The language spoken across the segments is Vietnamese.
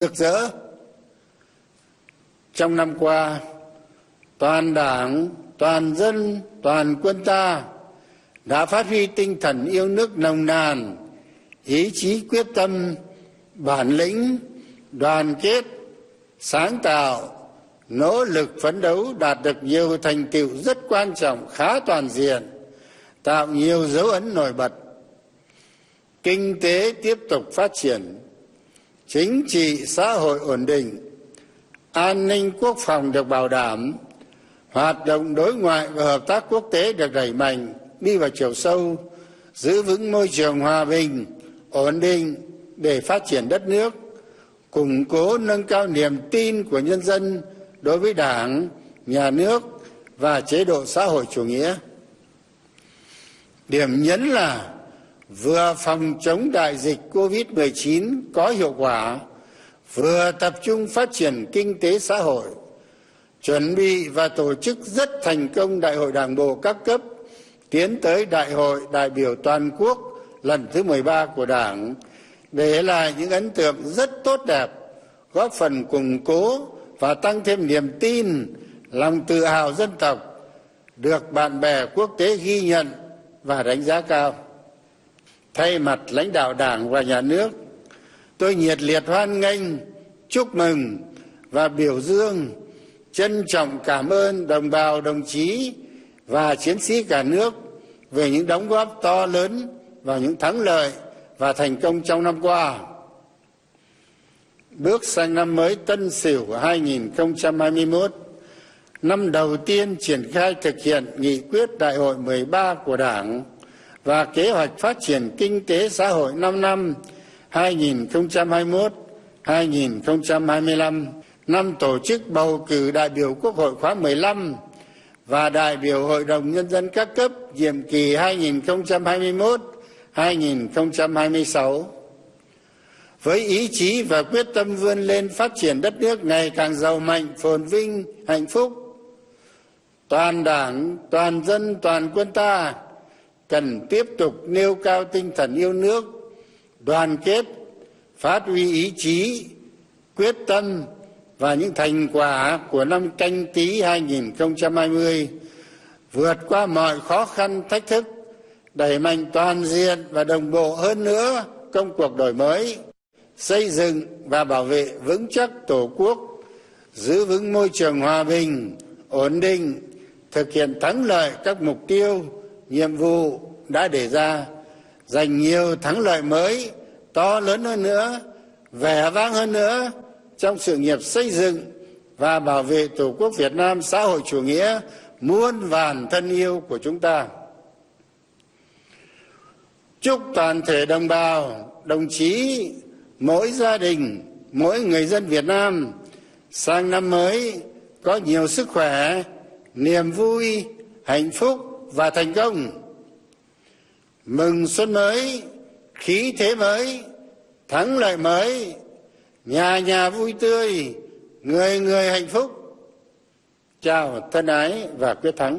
rực rỡ trong năm qua, toàn đảng, toàn dân, toàn quân ta đã phát huy tinh thần yêu nước nồng nàn, ý chí quyết tâm, bản lĩnh, đoàn kết, sáng tạo, nỗ lực phấn đấu đạt được nhiều thành tựu rất quan trọng, khá toàn diện, tạo nhiều dấu ấn nổi bật. Kinh tế tiếp tục phát triển chính trị, xã hội ổn định, an ninh quốc phòng được bảo đảm, hoạt động đối ngoại và hợp tác quốc tế được đẩy mạnh, đi vào chiều sâu, giữ vững môi trường hòa bình, ổn định để phát triển đất nước, củng cố, nâng cao niềm tin của nhân dân đối với đảng, nhà nước và chế độ xã hội chủ nghĩa. Điểm nhấn là vừa phòng chống đại dịch covid 19 có hiệu quả, vừa tập trung phát triển kinh tế xã hội, chuẩn bị và tổ chức rất thành công đại hội đảng bộ các cấp tiến tới đại hội đại biểu toàn quốc lần thứ 13 của đảng, để lại những ấn tượng rất tốt đẹp, góp phần củng cố và tăng thêm niềm tin, lòng tự hào dân tộc được bạn bè quốc tế ghi nhận và đánh giá cao thay mặt lãnh đạo đảng và nhà nước tôi nhiệt liệt hoan nghênh chúc mừng và biểu dương trân trọng cảm ơn đồng bào đồng chí và chiến sĩ cả nước về những đóng góp to lớn và những thắng lợi và thành công trong năm qua. Bước sang năm mới Tân Sửu 2021, năm đầu tiên triển khai thực hiện nghị quyết đại hội 13 của Đảng và kế hoạch phát triển kinh tế xã hội 5 năm 2021-2025, năm tổ chức bầu cử đại biểu Quốc hội khóa 15 và đại biểu Hội đồng Nhân dân các cấp nhiệm kỳ 2021-2026 với ý chí và quyết tâm vươn lên phát triển đất nước ngày càng giàu mạnh phồn vinh hạnh phúc toàn đảng toàn dân toàn quân ta cần tiếp tục nêu cao tinh thần yêu nước, đoàn kết, phát huy ý chí, quyết tâm và những thành quả của năm canh tí 2020 vượt qua mọi khó khăn, thách thức, đẩy mạnh toàn diện và đồng bộ hơn nữa công cuộc đổi mới, xây dựng và bảo vệ vững chắc tổ quốc, giữ vững môi trường hòa bình, ổn định, thực hiện thắng lợi các mục tiêu nhiệm vụ đã đề ra giành nhiều thắng lợi mới, to lớn hơn nữa, vẻ vang hơn nữa trong sự nghiệp xây dựng và bảo vệ tổ quốc việt nam xã hội chủ nghĩa muôn vàn thân yêu của chúng ta. Chúc toàn thể đồng bào, đồng chí, mỗi gia đình, mỗi người dân việt nam sang năm mới có nhiều sức khỏe, niềm vui, hạnh phúc và thành công. Mừng xuân mới, khí thế mới, thắng lợi mới, nhà nhà vui tươi, người người hạnh phúc. Chào thân ái và quyết thắng.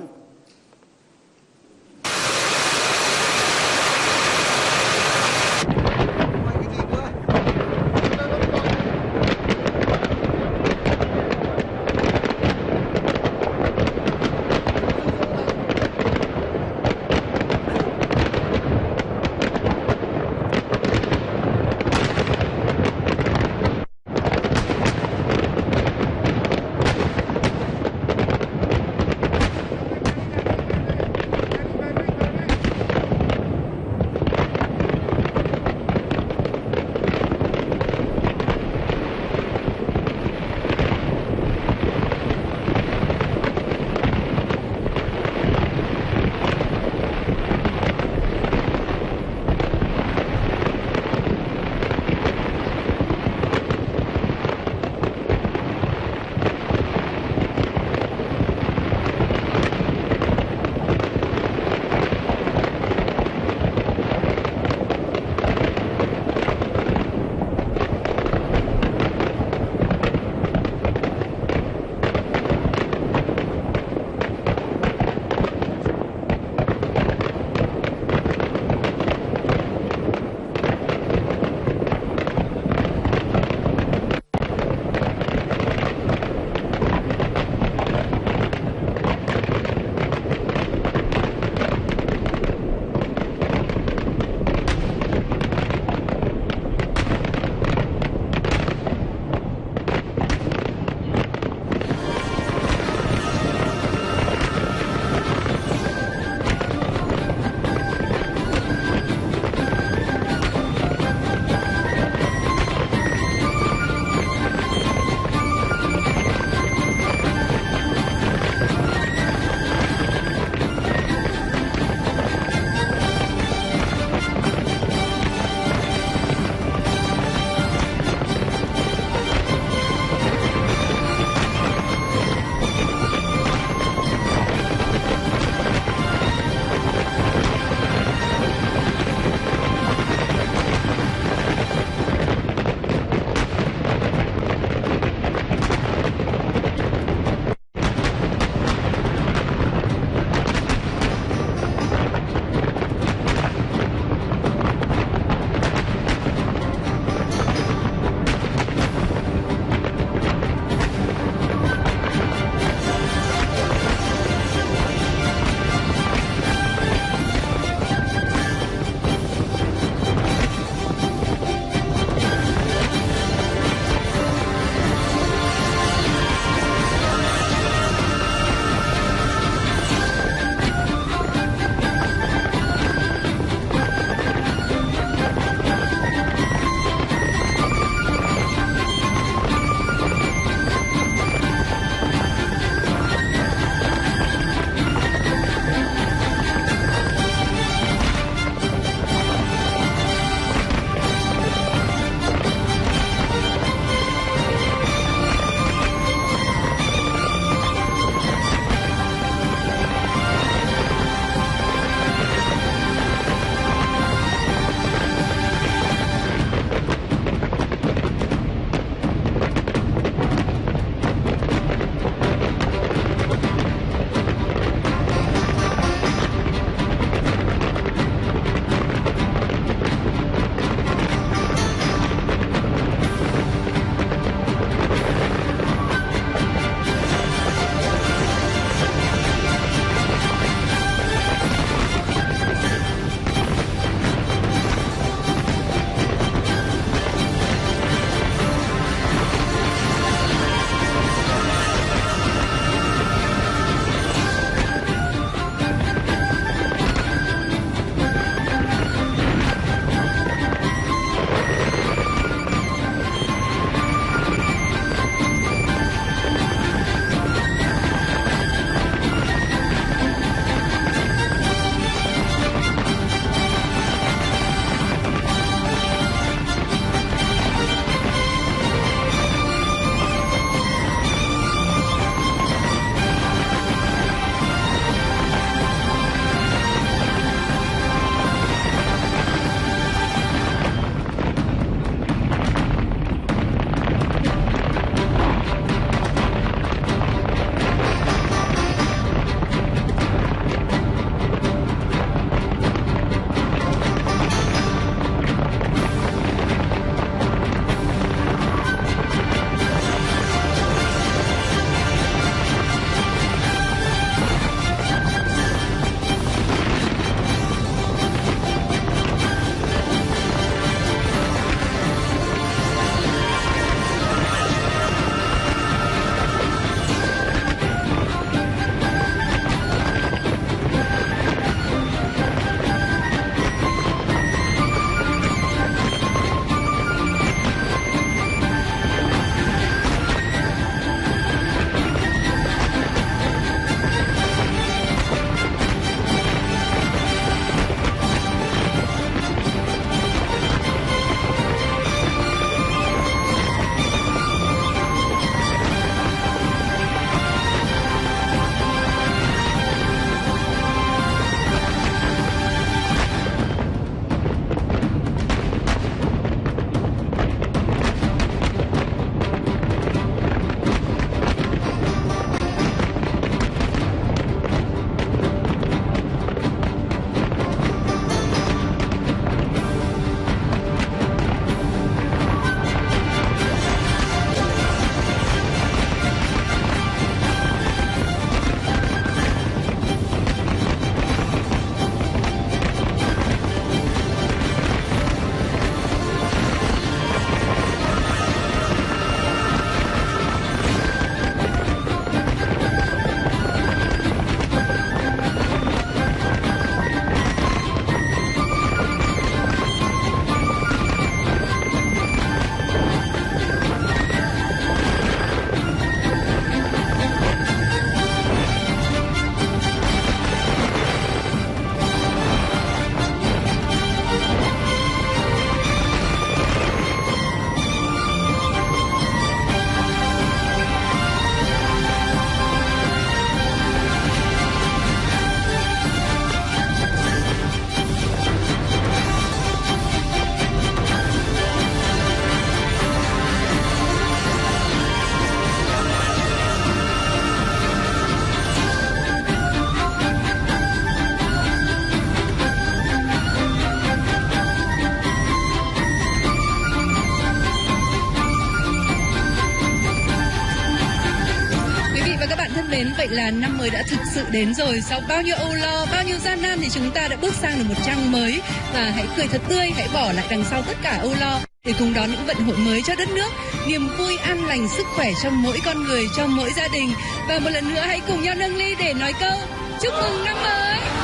Mến, vậy là năm mới đã thực sự đến rồi. Sau bao nhiêu âu lo, bao nhiêu gian nan thì chúng ta đã bước sang được một trang mới và hãy cười thật tươi, hãy bỏ lại đằng sau tất cả âu lo để cùng đón những vận hội mới cho đất nước, niềm vui an lành sức khỏe cho mỗi con người, cho mỗi gia đình và một lần nữa hãy cùng nhau nâng ly để nói câu chúc mừng năm mới.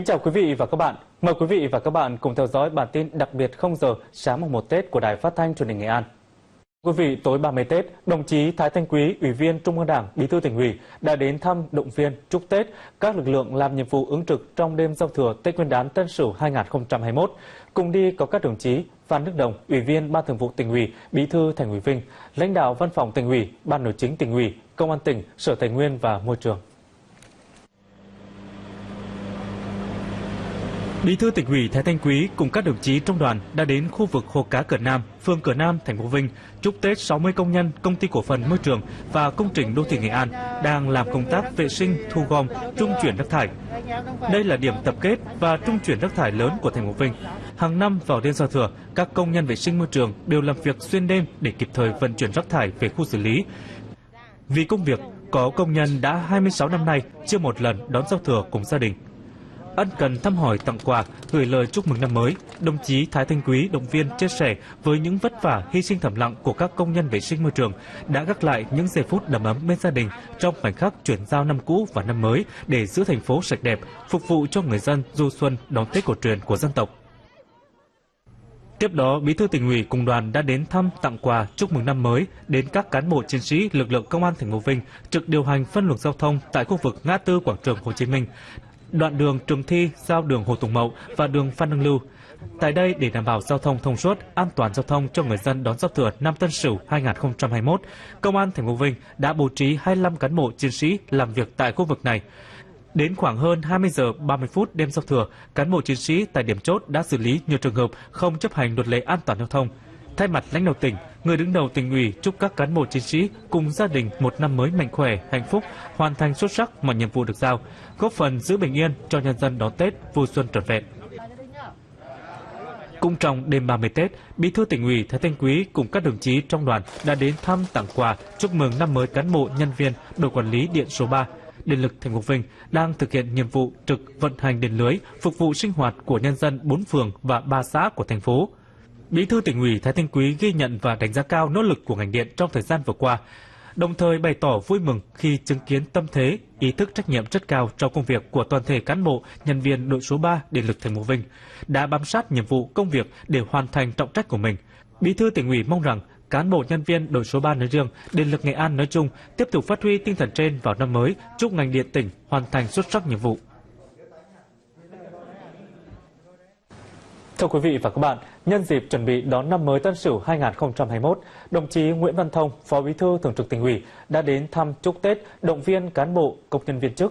Kính chào quý vị và các bạn. Mời quý vị và các bạn cùng theo dõi bản tin đặc biệt 0 giờ sáng mùng 1 Tết của Đài Phát thanh Truyền hình Nghệ An. Quý vị, tối 30 Tết, đồng chí Thái Thanh Quý, Ủy viên Trung ương Đảng, Bí thư tỉnh ủy đã đến thăm, động viên, chúc Tết các lực lượng làm nhiệm vụ ứng trực trong đêm giao thừa Tết Nguyên đán Tân Sửu 2021. Cùng đi có các đồng chí Phan Đức Đồng, Ủy viên Ban Thường vụ tỉnh ủy, Bí thư Thành ủy Vinh, lãnh đạo Văn phòng tỉnh ủy, Ban nội chính tỉnh ủy, Công an tỉnh, Sở Tài nguyên và Môi trường. Bí thư tỉnh ủy Thái Thanh Quý cùng các đồng chí trong đoàn đã đến khu vực hồ cá Cửa Nam, phường Cửa Nam, thành phố Vinh chúc Tết 60 công nhân công ty cổ phần môi trường và công trình đô thị Nghệ An đang làm công tác vệ sinh, thu gom, trung chuyển rác thải. Đây là điểm tập kết và trung chuyển rác thải lớn của thành phố Vinh. Hàng năm vào đêm giao thừa, các công nhân vệ sinh môi trường đều làm việc xuyên đêm để kịp thời vận chuyển rác thải về khu xử lý. Vì công việc, có công nhân đã 26 năm nay chưa một lần đón giao thừa cùng gia đình ân cần thăm hỏi tặng quà, gửi lời chúc mừng năm mới, đồng chí Thái Thanh Quý động viên chia sẻ với những vất vả hy sinh thầm lặng của các công nhân vệ sinh môi trường đã gác lại những giây phút đầm ấm bên gia đình trong khoảnh khắc chuyển giao năm cũ và năm mới để giữ thành phố sạch đẹp, phục vụ cho người dân du xuân đón Tết cổ truyền của dân tộc. Tiếp đó, Bí thư tỉnh ủy cùng đoàn đã đến thăm tặng quà chúc mừng năm mới đến các cán bộ chiến sĩ lực lượng công an thành phố Vinh trực điều hành phân luồng giao thông tại khu vực ngã tư quảng trường Hồ Chí Minh đoạn đường Trường Thi giao đường Hồ Tùng Mậu và đường Phan Đăng Lưu. Tại đây, để đảm bảo giao thông thông suốt, an toàn giao thông cho người dân đón giao thừa năm Tân Sửu 2021, Công an thành phố Vinh đã bố trí 25 cán bộ chiến sĩ làm việc tại khu vực này. Đến khoảng hơn 20 giờ 30 phút đêm giao thừa, cán bộ chiến sĩ tại điểm chốt đã xử lý nhiều trường hợp không chấp hành luật lệ an toàn giao thông. Thay mặt lãnh đạo tỉnh, người đứng đầu tỉnh ủy chúc các cán bộ chiến sĩ cùng gia đình một năm mới mạnh khỏe, hạnh phúc, hoàn thành xuất sắc mọi nhiệm vụ được giao, góp phần giữ bình yên cho nhân dân đón Tết vui xuân trọn vẹn. Cũng trong đêm 30 Tết, Bí thư tỉnh ủy Thái Thanh Quý cùng các đồng chí trong đoàn đã đến thăm tặng quà chúc mừng năm mới cán bộ nhân viên đội quản lý điện số 3 Điện lực thành phố Vinh đang thực hiện nhiệm vụ trực vận hành điện lưới phục vụ sinh hoạt của nhân dân bốn phường và ba xã của thành phố. Bí thư tỉnh ủy Thái Thanh Quý ghi nhận và đánh giá cao nỗ lực của ngành điện trong thời gian vừa qua, đồng thời bày tỏ vui mừng khi chứng kiến tâm thế, ý thức trách nhiệm rất cao trong công việc của toàn thể cán bộ, nhân viên đội số 3 Điện lực thành phố Vinh đã bám sát nhiệm vụ công việc để hoàn thành trọng trách của mình. Bí thư tỉnh ủy mong rằng cán bộ nhân viên đội số 3 nói riêng, Điện lực Nghệ An nói chung tiếp tục phát huy tinh thần trên vào năm mới, chúc ngành điện tỉnh hoàn thành xuất sắc nhiệm vụ. Thưa quý vị và các bạn, nhân dịp chuẩn bị đón năm mới Tân Sửu 2021, đồng chí Nguyễn Văn Thông, Phó Bí thư Thường trực Tỉnh ủy đã đến thăm chúc Tết, động viên cán bộ, công nhân viên chức